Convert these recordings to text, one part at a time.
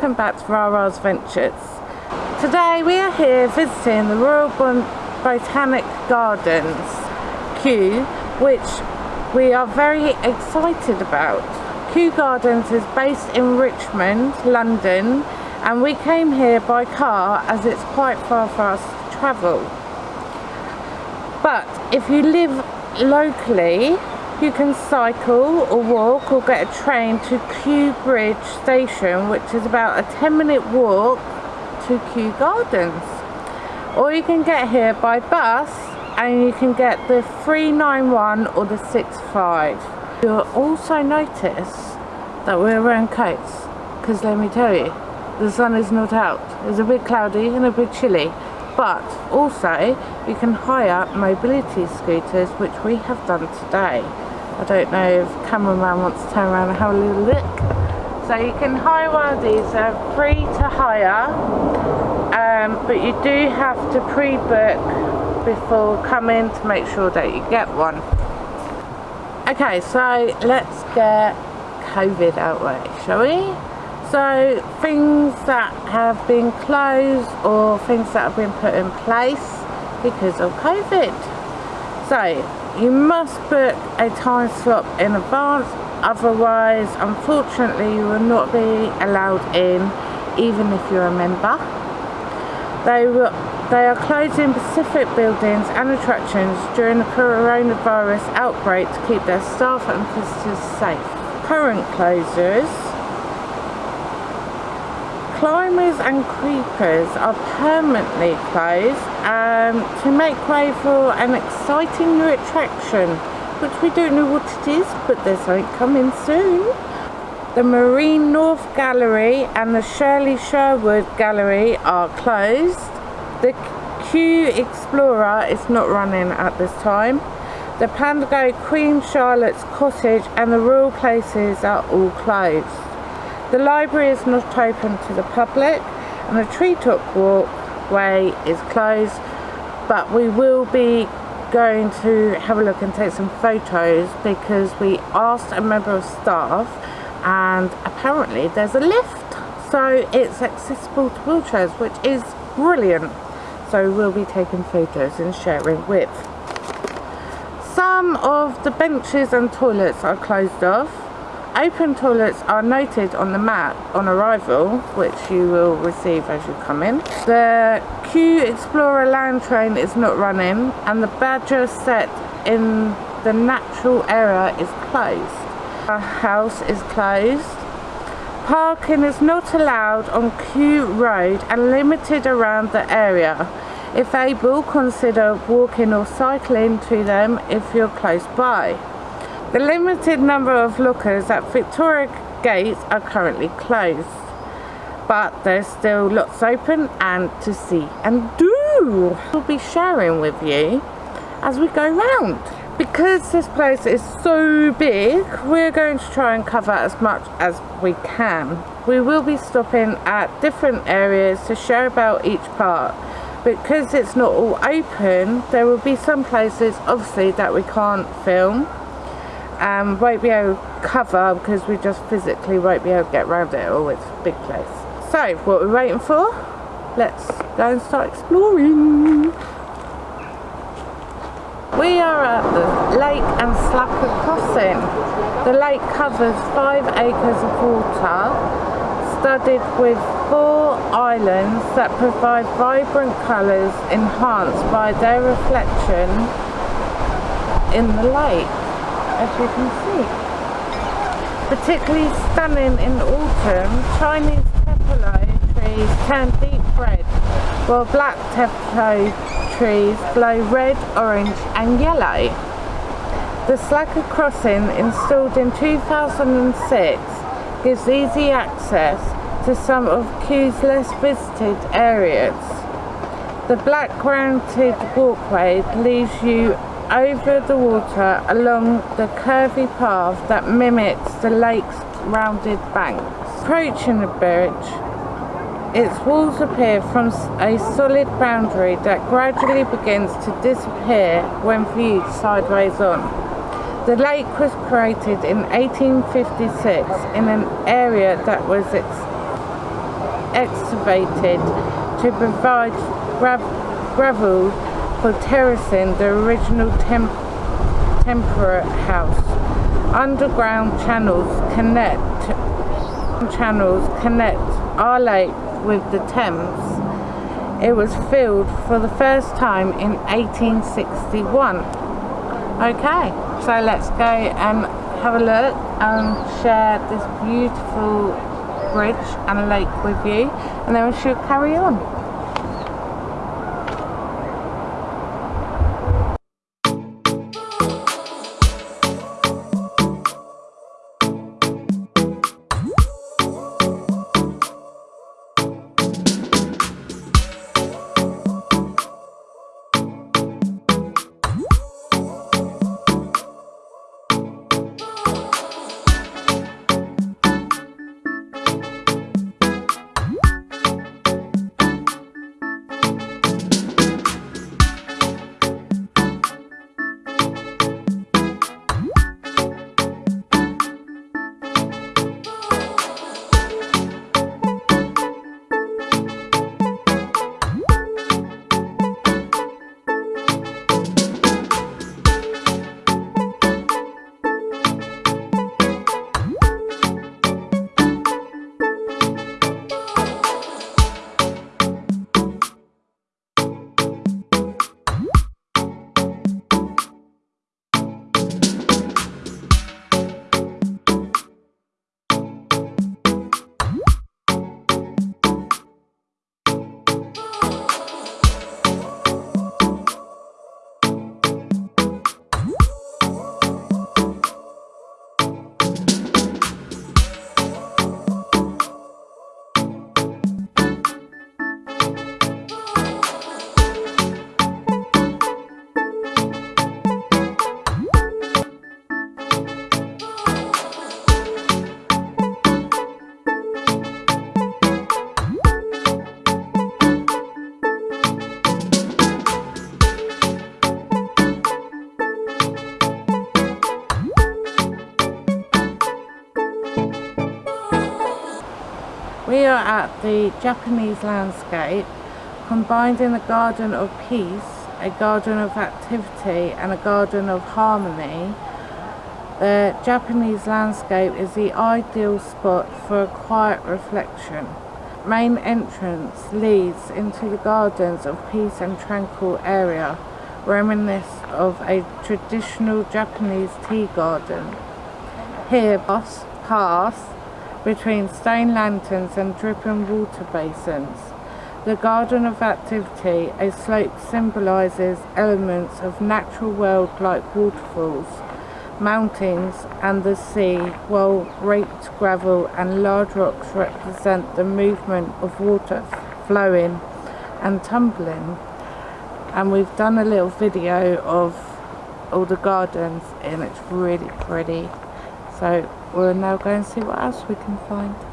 welcome back to Rara's Adventures. Today we are here visiting the Royal Botanic Gardens, Kew, which we are very excited about. Kew Gardens is based in Richmond, London, and we came here by car as it's quite far for us to travel. But if you live locally, you can cycle or walk or get a train to Kew Bridge station which is about a 10 minute walk to Kew Gardens. Or you can get here by bus and you can get the 391 or the 65 you'll also notice that we're wearing coats because let me tell you the sun is not out. It's a bit cloudy and a bit chilly but also you can hire mobility scooters which we have done today I don't know if cameraman wants to turn around and have a little look. So you can hire one of these, they're free to hire, um, but you do have to pre-book before coming to make sure that you get one. Okay, so let's get COVID out way, shall we? So things that have been closed or things that have been put in place because of COVID. So you must book a time slot in advance otherwise unfortunately you will not be allowed in even if you're a member. They will they are closing specific buildings and attractions during the coronavirus outbreak to keep their staff and visitors safe. Current closures climbers and creepers are permanently closed um, to make way for an exciting new attraction which we don't know what it is but there's something coming soon. The Marianne North Gallery and the Shirley Sherwood Gallery are closed. The Kew Explorer is not running at this time. The Pagoda Queen Charlotte's Cottage and the Royal Places are all closed. The library is not open to the public and the tree treetop walkway is closed but we will be going to have a look and take some photos because we asked a member of staff and apparently there's a lift. So it's accessible to wheelchairs which is brilliant. So we'll be taking photos and sharing with. Some of the benches and toilets are closed off Open toilets are noted on the map on arrival, which you will receive as you come in. The Kew Explorer land train is not running and the Badger set in the natural area is closed. Our house is closed. Parking is not allowed on Kew Road and limited around the area. If able, consider walking or cycling to them if you're close by. The limited number of lookers at Victoria Gate are currently closed, but there's still lots open and to see and do. We'll be sharing with you as we go round. Because this place is so big, we're going to try and cover as much as we can. We will be stopping at different areas to share about each part. Because it's not all open, there will be some places obviously that we can't film um, won't be able to cover because we just physically won't be able to get around it all. It's a big place. So, what we're waiting for? Let's go and start exploring. We are at the Lake and Sackler Crossing. The lake covers five acres of water, studded with four islands that provide vibrant colours enhanced by their reflection in the lake as you can see. Particularly stunning in autumn, Chinese tupelo trees turn deep red, while black tupelo trees glow red, orange and yellow. The Sackler Crossing, installed in 2006, gives easy access to some of Kew's less visited areas. The black granite walkway leaves you over the water along the curvy path that mimics the lake's rounded banks. Approaching the bridge, its walls appear from a solid boundary that gradually begins to disappear when viewed sideways on. The lake was created in 1856 in an area that was excavated to provide gra gravel terracing the original temp temperate house. Underground channels connect channels connect our lake with the Thames. It was filled for the first time in 1861. Okay, so let's go and have a look and share this beautiful bridge and lake with you and then we should carry on. The Japanese landscape, combined in a garden of peace, a garden of activity and a garden of harmony. The Japanese landscape is the ideal spot for a quiet reflection. Main entrance leads into the gardens of peace and tranquil area, reminiscent of a traditional Japanese tea garden. Here, bus pass between stone lanterns and dripping water basins. The Garden of Activity, a slope symbolises elements of natural world like waterfalls, mountains and the sea, while raked gravel and large rocks represent the movement of water flowing and tumbling. And we've done a little video of all the gardens and it's really pretty. So we'll now go and see what else we can find.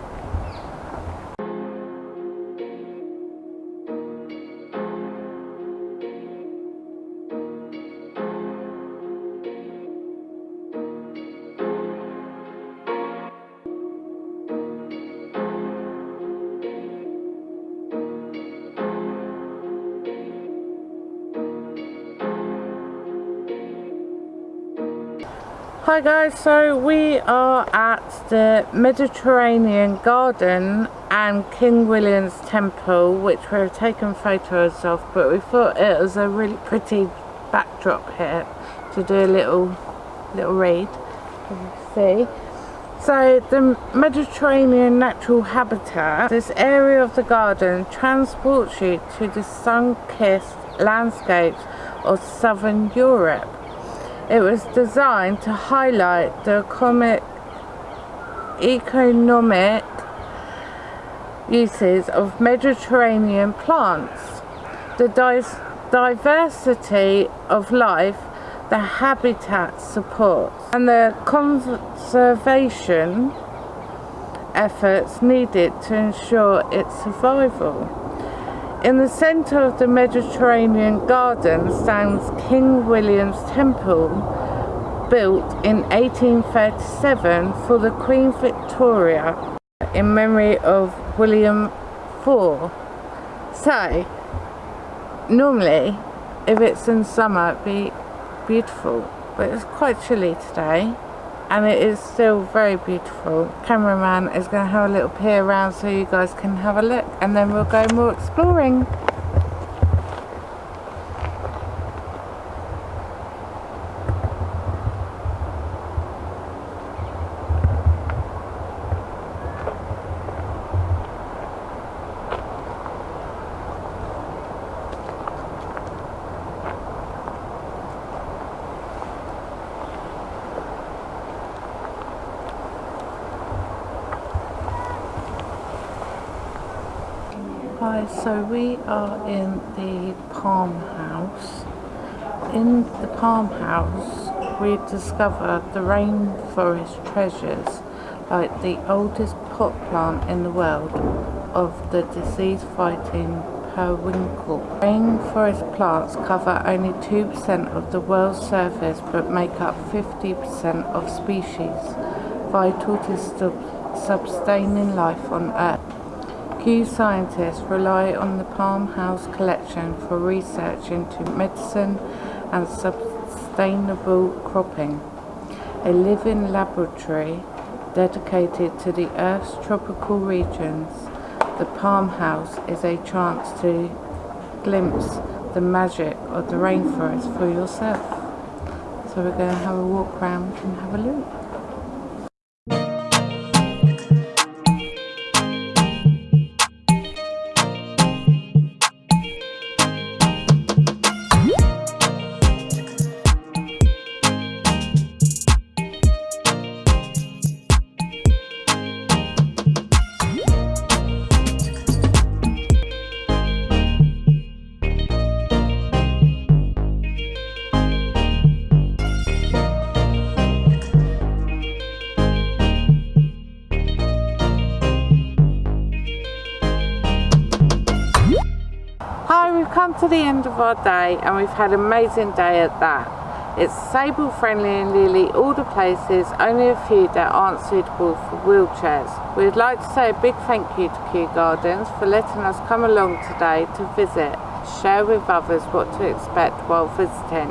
Hi guys, so we are at the Mediterranean Garden and King William's Temple which we've taken photos of but we thought it was a really pretty backdrop here to do a little little read see. So the Mediterranean natural habitat this area of the garden transports you to the sun-kissed landscapes of southern Europe it was designed to highlight the economic, economic uses of Mediterranean plants, the diversity of life the habitat supports, and the conservation efforts needed to ensure its survival. In the centre of the Mediterranean garden stands King William's Temple, built in 1837 for the Queen Victoria in memory of William before. So, normally, if it's in summer, it'd be beautiful. But it's quite chilly today. And it is still very beautiful. Cameraman is going to have a little peer around so you guys can have a look. And then we'll go more exploring. Hi, so we are in the Palm House. In the Palm House, we discovered the rainforest treasures, like the oldest pot plant in the world of the disease-fighting periwinkle. Rainforest plants cover only 2% of the world's surface but make up 50% of species, vital to sustaining life on Earth. Kew scientists rely on the Palm House collection for research into medicine and sustainable cropping, a living laboratory dedicated to the Earth's tropical regions. The Palm House is a chance to glimpse the magic of the rainforest for yourself. So we're going to have a walk around and have a look. Come to the end of our day and we've had an amazing day at that. It's disabled friendly and nearly all the places, only a few that aren't suitable for wheelchairs. We'd like to say a big thank you to Kew Gardens for letting us come along today to visit, share with others what to expect while visiting.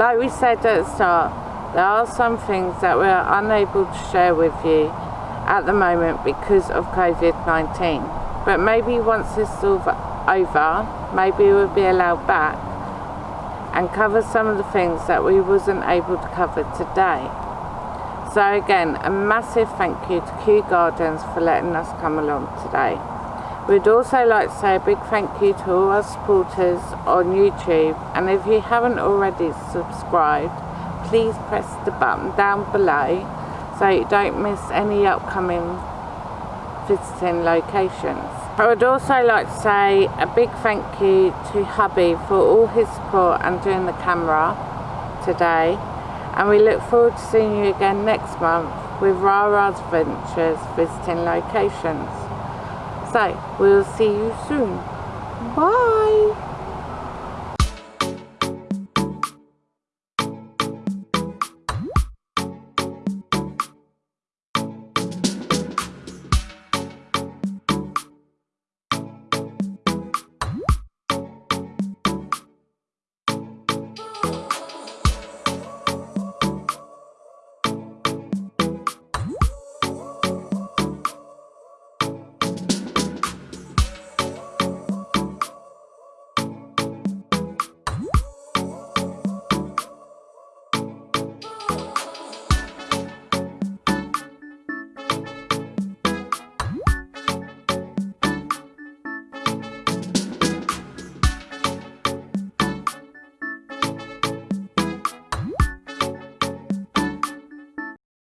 Like we said at the start, there are some things that we are unable to share with you at the moment because of COVID-19. But maybe once this is over, maybe we'll be allowed back and cover some of the things that we wasn't able to cover today. So again, a massive thank you to Kew Gardens for letting us come along today. We'd also like to say a big thank you to all our supporters on YouTube and if you haven't already subscribed, please press the button down below so you don't miss any upcoming visiting locations. I would also like to say a big thank you to hubby for all his support and doing the camera today and we look forward to seeing you again next month with Rara's Adventures visiting locations. So, we'll see you soon. Bye!